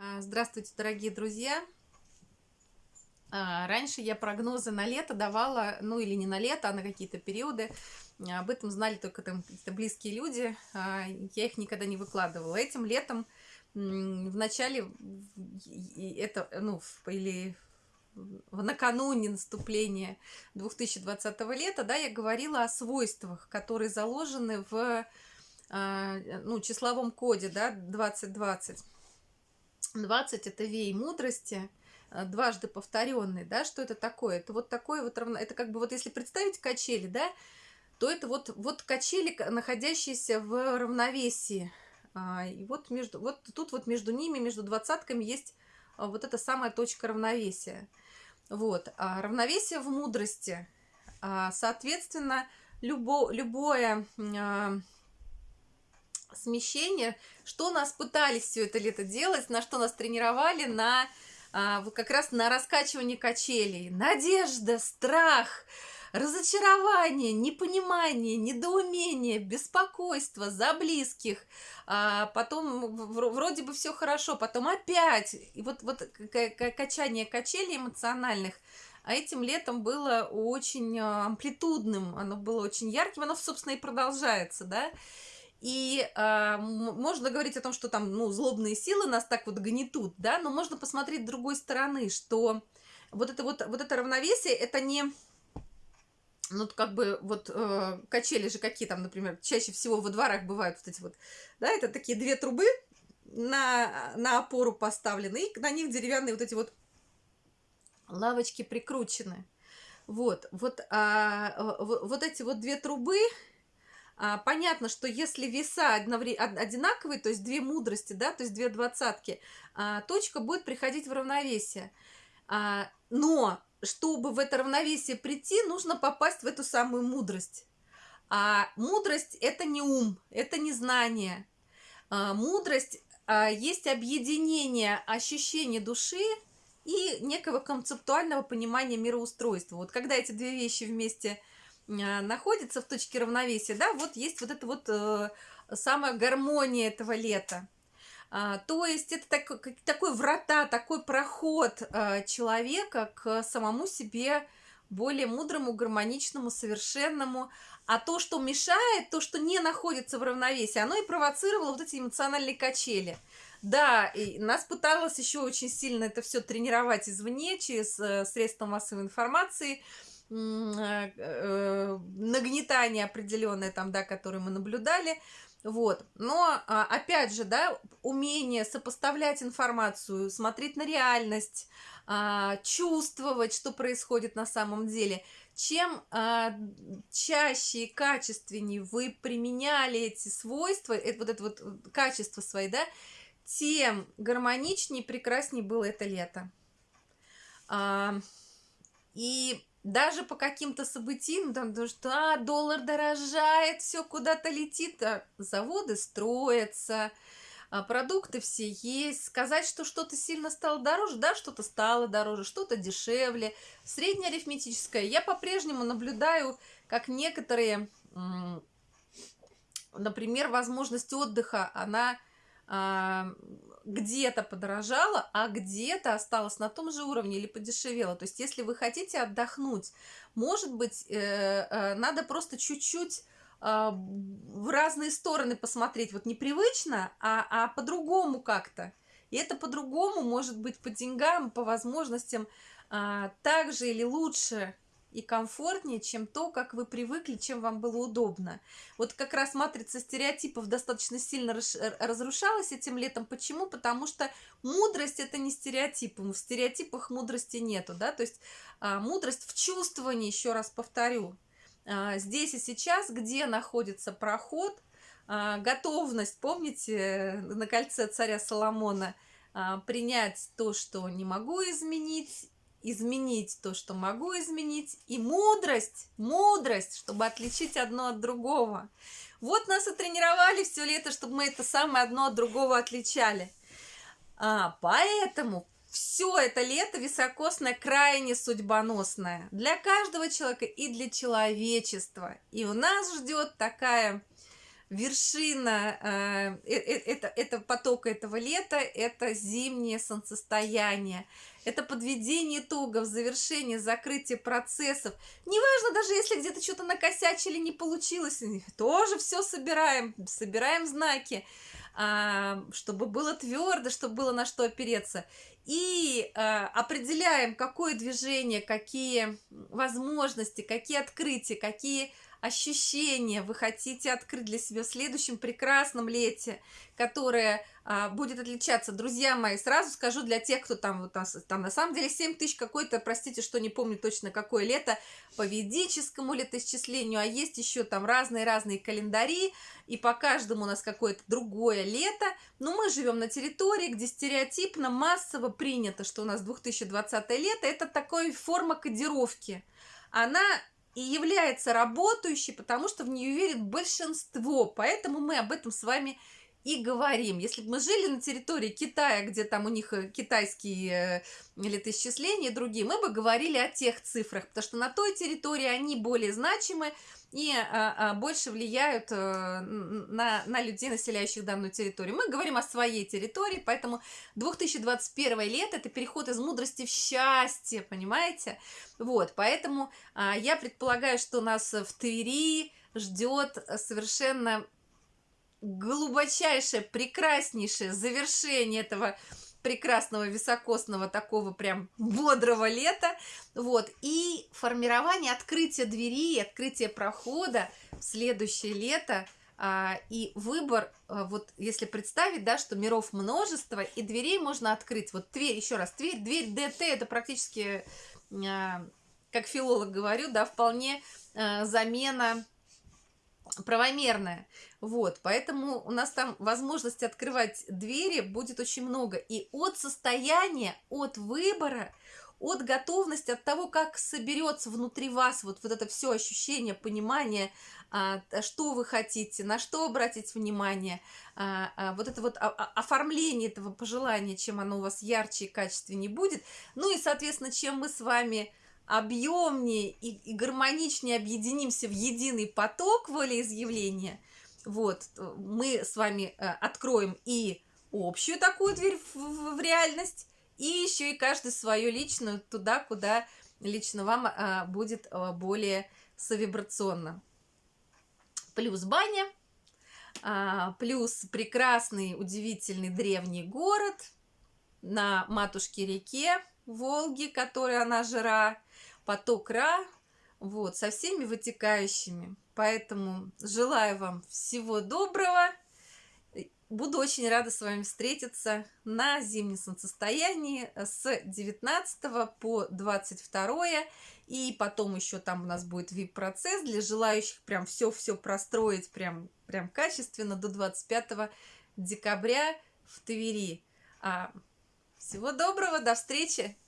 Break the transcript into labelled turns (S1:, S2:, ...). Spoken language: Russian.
S1: А, здравствуйте, дорогие друзья! А, раньше я прогнозы на лето давала, ну или не на лето, а на какие-то периоды. Об этом знали только там какие-то близкие люди. А, я их никогда не выкладывала. Этим летом в начале, это, ну, или накануне наступления 2020 лета, да, я говорила о свойствах, которые заложены в ну, числовом коде, да, 2020. 20 это вей мудрости, э, дважды повторенный, да, что это такое? Это вот такое вот равно, это как бы вот если представить качели, да, то это вот, вот качели, находящиеся в равновесии. А, и вот, между, вот тут вот между ними, между двадцатками есть а, вот эта самая точка равновесия. Вот, а равновесие в мудрости. А, соответственно, любо, любое смещение, что нас пытались все это лето делать, на что нас тренировали, на а, как раз на раскачивание качелей. Надежда, страх, разочарование, непонимание, недоумение, беспокойство за близких, а потом вроде бы все хорошо, потом опять, и вот, вот качание качелей эмоциональных, а этим летом было очень а, амплитудным, оно было очень ярким, оно, собственно, и продолжается, да, и э, можно говорить о том, что там, ну, злобные силы нас так вот гнетут, да, но можно посмотреть с другой стороны, что вот это вот, вот это равновесие, это не, ну, как бы, вот, э, качели же какие там, например, чаще всего во дворах бывают вот эти вот, да, это такие две трубы на, на опору поставлены, и на них деревянные вот эти вот лавочки прикручены. Вот, вот, а, вот эти вот две трубы, понятно, что если веса одинаковые, то есть две мудрости, да, то есть две двадцатки, а, точка будет приходить в равновесие. А, но чтобы в это равновесие прийти, нужно попасть в эту самую мудрость. А мудрость – это не ум, это не знание. А, мудрость а, есть объединение ощущения души и некого концептуального понимания мироустройства. Вот когда эти две вещи вместе – а, находится в точке равновесия, да, вот есть вот эта вот э, самая гармония этого лета. А, то есть это так, такой врата, такой проход а, человека к самому себе более мудрому, гармоничному, совершенному. А то, что мешает, то, что не находится в равновесии, оно и провоцировало вот эти эмоциональные качели. Да, и нас пыталось еще очень сильно это все тренировать извне, через э, средства массовой информации – Э, э, нагнетание определенное там, да, которое мы наблюдали, вот. Но, а, опять же, да, умение сопоставлять информацию, смотреть на реальность, а, чувствовать, что происходит на самом деле. Чем а, чаще и качественнее вы применяли эти свойства, это, вот это вот качество свои, да, тем гармоничнее и прекраснее было это лето. И даже по каким-то событиям, там, что а, доллар дорожает, все куда-то летит, а заводы строятся, а продукты все есть. Сказать, что что-то сильно стало дороже, да, что-то стало дороже, что-то дешевле. Среднеарифметическое. Я по-прежнему наблюдаю, как некоторые, например, возможность отдыха, она где-то подорожала, а где-то осталась на том же уровне или подешевела. То есть, если вы хотите отдохнуть, может быть, э, э, надо просто чуть-чуть а, в разные стороны посмотреть. Вот непривычно, а, а по-другому как-то. И это по-другому может быть по деньгам, по возможностям а, так же или лучше и комфортнее, чем то, как вы привыкли, чем вам было удобно. Вот как раз матрица стереотипов достаточно сильно разрушалась этим летом. Почему? Потому что мудрость – это не стереотипы. В стереотипах мудрости нету, да, то есть а, мудрость в чувствовании, еще раз повторю. А, здесь и сейчас, где находится проход, а, готовность, помните, на кольце царя Соломона, а, принять то, что не могу изменить, изменить то, что могу изменить, и мудрость, мудрость, чтобы отличить одно от другого. Вот нас и тренировали все лето, чтобы мы это самое одно от другого отличали. А, поэтому все это лето високосное крайне судьбоносное для каждого человека и для человечества. И у нас ждет такая вершина э, э, это, это потока этого лета, это зимнее солнцестояние. Это подведение итогов, завершение, закрытие процессов. Неважно, даже если где-то что-то накосячили, не получилось, тоже все собираем, собираем знаки, а, чтобы было твердо, чтобы было на что опереться. И а, определяем, какое движение, какие возможности, какие открытия, какие ощущения вы хотите открыть для себя в следующем прекрасном лете, которое а, будет отличаться. Друзья мои, сразу скажу для тех, кто там, вот, там на самом деле 7 тысяч какой-то, простите, что не помню точно какое лето, по ведическому летоисчислению, а есть еще там разные-разные календари, и по каждому у нас какое-то другое лето, но мы живем на территории, где стереотипно, массово принято, что у нас 2020 лето, это такой форма кодировки. Она и является работающей, потому что в нее верит большинство. Поэтому мы об этом с вами и говорим. Если бы мы жили на территории Китая, где там у них э, китайские э, летоисчисления и другие, мы бы говорили о тех цифрах, потому что на той территории они более значимы, и а, а, больше влияют а, на, на людей, населяющих данную территорию. Мы говорим о своей территории, поэтому 2021 лет – это переход из мудрости в счастье, понимаете? Вот, поэтому а, я предполагаю, что нас в Твери ждет совершенно глубочайшее, прекраснейшее завершение этого прекрасного високосного такого прям бодрого лета. Вот. И формирование открытия двери, открытие прохода в следующее лето. А, и выбор, а, вот если представить, да, что миров множество, и дверей можно открыть. Вот дверь, еще раз, дверь, дверь ДТ, это практически, а, как филолог говорю, да, вполне замена правомерная. Вот, поэтому у нас там возможность открывать двери будет очень много. И от состояния, от выбора, от готовности, от того, как соберется внутри вас вот, вот это все ощущение, понимание, а, что вы хотите, на что обратить внимание, а, а, вот это вот оформление этого пожелания, чем оно у вас ярче и качественнее будет. Ну и, соответственно, чем мы с вами объемнее и, и гармоничнее объединимся в единый поток волеизъявления, вот, мы с вами э, откроем и общую такую дверь в, в, в реальность, и еще и каждый свою личную туда, куда лично вам а, будет а, более совибрационно. Плюс баня, а, плюс прекрасный, удивительный древний город на матушке реке Волги, которая она жира, поток Ра, вот, со всеми вытекающими. Поэтому желаю вам всего доброго. Буду очень рада с вами встретиться на зимнем солнцестоянии с 19 по 22 и потом еще там у нас будет VIP-процесс для желающих прям все-все простроить прям, прям качественно до 25 декабря в Твери. А, всего доброго, до встречи!